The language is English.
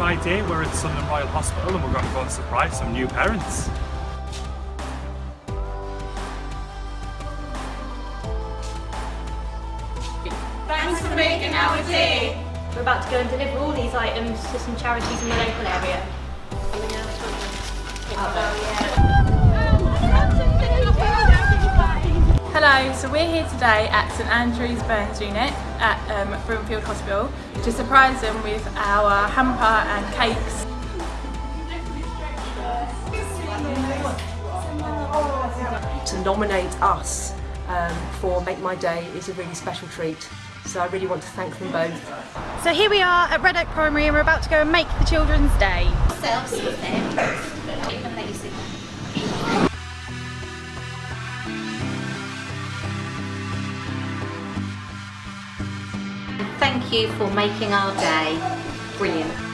idea we're at Sunderland Royal Hospital and we're going to go and surprise some new parents. Thanks for making our day. We're about to go and deliver all these items to some charities in the local area. Hello, so we're here today at St Andrew's Burns Unit at um, Broomfield Hospital to surprise them with our hamper and cakes. to nominate us um, for Make My Day is a really special treat. So I really want to thank them both. So here we are at Red Oak Primary and we're about to go and make the children's day. Thank you for making our day brilliant.